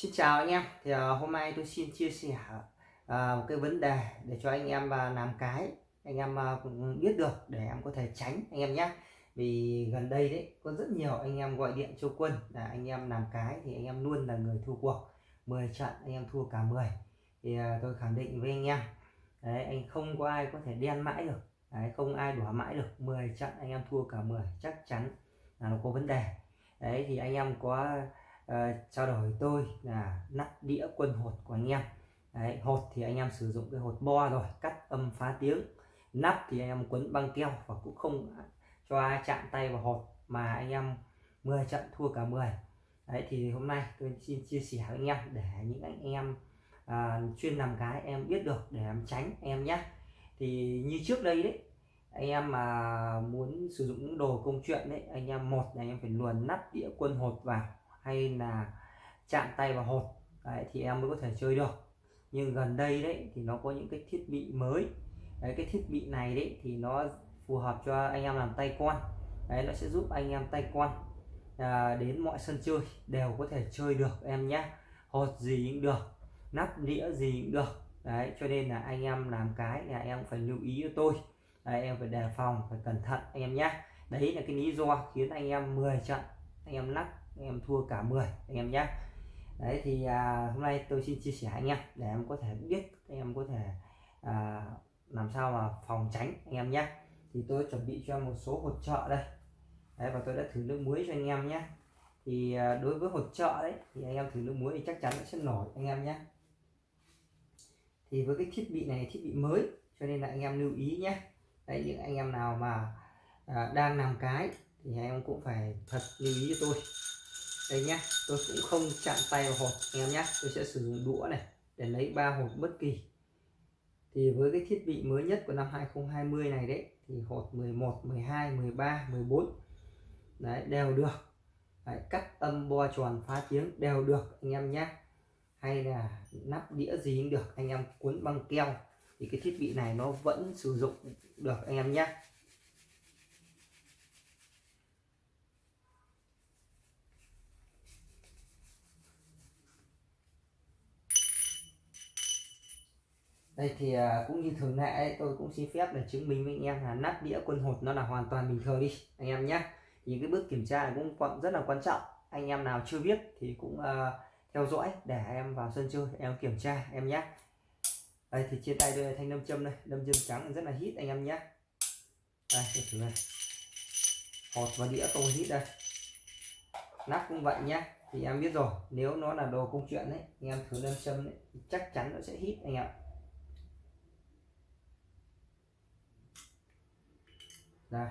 Xin chào anh em. Thì uh, hôm nay tôi xin chia sẻ uh, một cái vấn đề để cho anh em uh, làm cái anh em uh, cũng biết được để em có thể tránh anh em nhé vì gần đây đấy có rất nhiều anh em gọi điện cho quân là anh em làm cái thì anh em luôn là người thua cuộc. 10 trận anh em thua cả 10 thì uh, tôi khẳng định với anh em đấy anh không có ai có thể đen mãi được. Đấy, không ai đỏ mãi được. 10 trận anh em thua cả 10 chắc chắn là nó có vấn đề. Đấy thì anh em có uh, trao đổi tôi là nắp đĩa quân hột của anh em. Đấy, hột thì anh em sử dụng cái hột bo rồi cắt âm phá tiếng. Nắp thì anh em quấn băng keo và cũng không cho ai chạm tay vào hột mà anh em 10 trận thua cả 10 đấy thì hôm nay tôi xin chia sẻ với anh em để những anh em à, chuyên làm cái em biết được để em tránh em nhé. Thì như trước đây đấy anh em mà muốn sử dụng những đồ công chuyện đấy anh em một là anh em phải luồn nắp đĩa quân hột vào hay là chạm tay vào hột. Đấy, thì em mới có thể chơi được. Nhưng gần đây đấy thì nó có những cái thiết bị mới. Đấy, cái thiết bị này đấy thì nó phù hợp cho anh em làm tay con đấy nó sẽ giúp anh em tay con à, đến mọi sân chơi đều có thể chơi được em nhé. Hột gì cũng được nắp đĩa gì cũng được. Đấy cho nên là anh em làm cái là em phải lưu ý cho tôi. Đấy, em phải đề phòng phải cẩn thận anh em nhé. Đấy là cái lý do khiến anh em 10 trận anh em lắc anh em thua cả 10 anh em nhé đấy thì à, hôm nay tôi xin chia sẻ anh em để em có thể biết anh em có thể à, làm sao mà phòng tránh anh em nhé thì tôi chuẩn bị cho một số hỗ trợ đây đấy, và tôi đã thử nước muối cho anh em nhé thì à, đối với hỗ trợ đấy thì anh em thử nước muối thì chắc chắn nó sẽ nổi anh em nhé thì với cái thiết bị này thiết bị mới cho nên là anh em lưu ý nhé đấy những anh em nào mà à, đang làm cái thì anh em cũng phải thật lưu ý cho tôi đây nhé tôi cũng không chạm tay vào hộp anh em nhé tôi sẽ sử dụng đũa này để lấy ba hộp bất kỳ. Thì với cái thiết bị mới nhất của năm 2020 này đấy thì hộp 11 12 13 14 đấy đều được. Đấy, cắt âm bo tròn phá tiếng đều được anh em nhé hay là nắp đĩa gì cũng được anh em cuốn băng keo. Thì cái thiết bị này nó vẫn sử dụng được anh em nhé đây thì à, cũng như thường lệ ấy, tôi cũng xin phép để chứng minh với anh em là nắp đĩa quân hột nó là hoàn toàn bình thường đi anh em nhé. Thì cái bước kiểm tra này cũng rất là quan trọng. Anh em nào chưa biết thì cũng uh, theo dõi để em vào sân chơi em kiểm tra em nhé. Đây thì trên tay đây là thanh nâm châm đây nâm châm trắng rất là hít anh em nhé. Đây thử này. Hột và đĩa không hít đây. Nắp cũng vậy nhé thì em biết rồi nếu nó là đồ công chuyện đấy anh em thử nâm châm đấy chắc chắn nó sẽ hít anh em đây.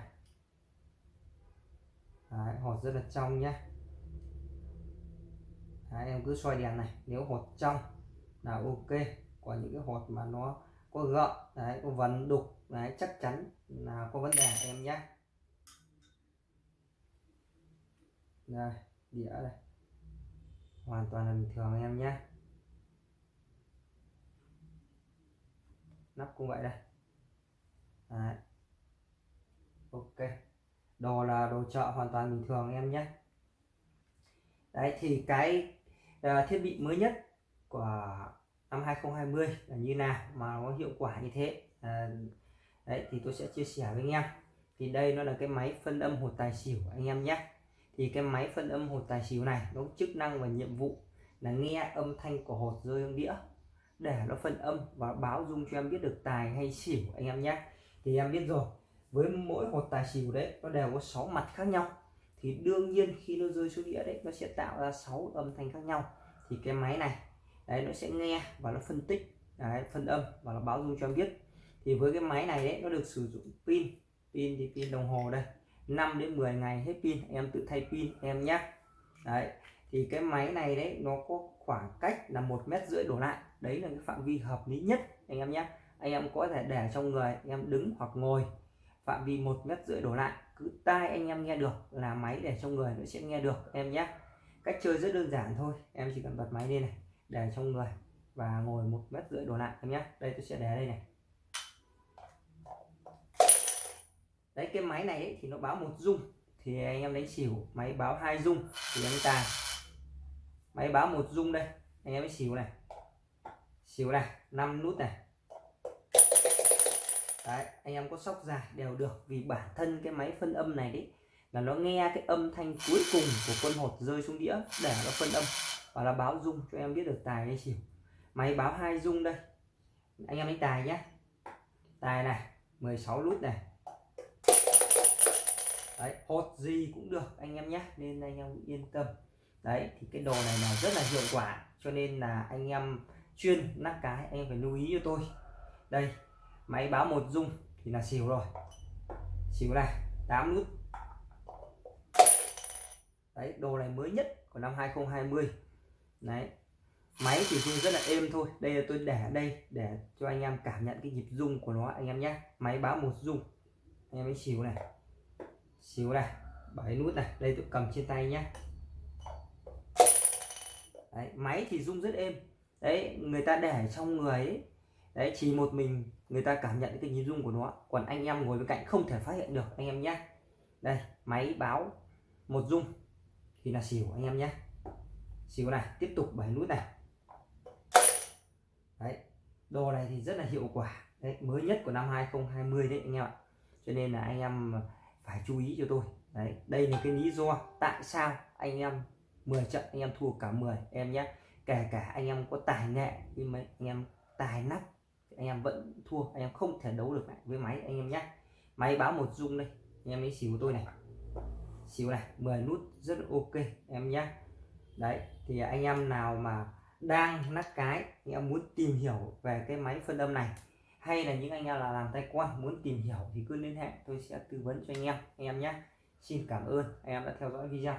Đấy, hột rất là trong nhá, Đấy, em cứ soi đèn này. Nếu hột trong là ok. Còn những cái hột mà nó có gợn đấy có vấn đục đấy chắc chắn là có vấn đề em nhé đây đĩa đây. Hoàn toàn là bình thường em nhé nắp cũng vậy đây. Đấy ok. Đồ là đồ chợ hoàn toàn bình thường em nhé. Đấy thì cái uh, thiết bị mới nhất của năm 2020 là như nào mà nó hiệu quả như thế? À, đấy thì tôi sẽ chia sẻ với anh em. Thì đây nó là cái máy phân âm hột tài xỉu anh em nhé. Thì cái máy phân âm hột tài xỉu này nó chức năng và nhiệm vụ là nghe âm thanh của hột rơi trong đĩa để nó phân âm và báo dung cho em biết được tài hay xỉu anh em nhé. Thì em biết rồi với mỗi hột tài xỉu đấy nó đều có 6 mặt khác nhau. Thì đương nhiên khi nó rơi xuống đĩa đấy nó sẽ tạo ra 6 âm thanh khác nhau. Thì cái máy này đấy nó sẽ nghe và nó phân tích đấy, phân âm và nó báo dung cho em biết. Thì với cái máy này đấy nó được sử dụng pin. Pin thì pin đồng hồ đây. 5 đến 10 ngày hết pin em tự thay pin em nhé đấy thì cái máy này đấy nó có khoảng cách là một mét rưỡi đổ lại. Đấy là cái phạm vi hợp lý nhất anh em nhé anh em có thể để trong người em đứng hoặc ngồi phạm vi một mét rưỡi đổ lại cứ tai anh em nghe được là máy để trong người nó sẽ nghe được em nhé. Cách chơi rất đơn giản thôi em chỉ cần bật máy lên này để trong người và ngồi một mét rưỡi đổ lại em nhé. Đây tôi sẽ để đây này. Đấy cái máy này ấy, thì nó báo một dung thì anh em đánh xỉu máy báo hai dung thì anh tài máy báo một dung đây anh em mới xỉu này. Xỉu này 5 nút này đấy, anh em có sóc dài đều được vì bản thân cái máy phân âm này đấy là nó nghe cái âm thanh cuối cùng của quân hột rơi xuống đĩa để nó phân âm và là báo dung cho em biết được tài hay xỉu. Máy báo hai dung đây. Anh em đánh tài nhé tài này 16 lút này. Đấy, hột gì cũng được anh em nhé nên anh em yên tâm. Đấy, thì cái đồ này là rất là hiệu quả, cho nên là anh em chuyên nắp cái, anh em phải lưu ý cho tôi. Đây máy báo một dung thì là xỉu rồi. Xỉu này 8 nút. Đấy đồ này mới nhất của năm 2020 đấy máy thì rung rất là êm thôi. Đây là tôi để ở đây để cho anh em cảm nhận cái nhịp rung của nó anh em nhé. Máy báo một rung. Anh em ấy xỉu này. Xíu này bảy nút này. Đây tôi cầm trên tay nhé. Đấy, máy thì rung rất êm. Đấy người ta để trong người ấy đấy, chỉ một mình người ta cảm nhận cái nhị dung của nó. Còn anh em ngồi bên cạnh không thể phát hiện được, anh em nhé đây, máy báo một dung. Thì là xỉu, anh em nhé xỉu này, tiếp tục bảy nút này. Đấy, đồ này thì rất là hiệu quả. Đấy, mới nhất của năm 2020 đấy, anh em ạ. Cho nên là anh em phải chú ý cho tôi. Đấy, đây là cái lý do tại sao anh em 10 trận, anh em thua cả 10 em nhé kể cả anh em có tài nghệ, nhưng mà anh em tài nắp anh em vẫn thua, anh em không thể đấu được lại với máy. Anh em nhé máy báo một dung đây, anh em ấy xỉu tôi này. Xíu này 10 nút rất ok em nhé đấy, thì anh em nào mà đang nắc cái, anh em muốn tìm hiểu về cái máy phân âm này, hay là những anh em là làm tay quan muốn tìm hiểu thì cứ liên hệ, tôi sẽ tư vấn cho anh em. Anh em nhé xin cảm ơn, anh em đã theo dõi video.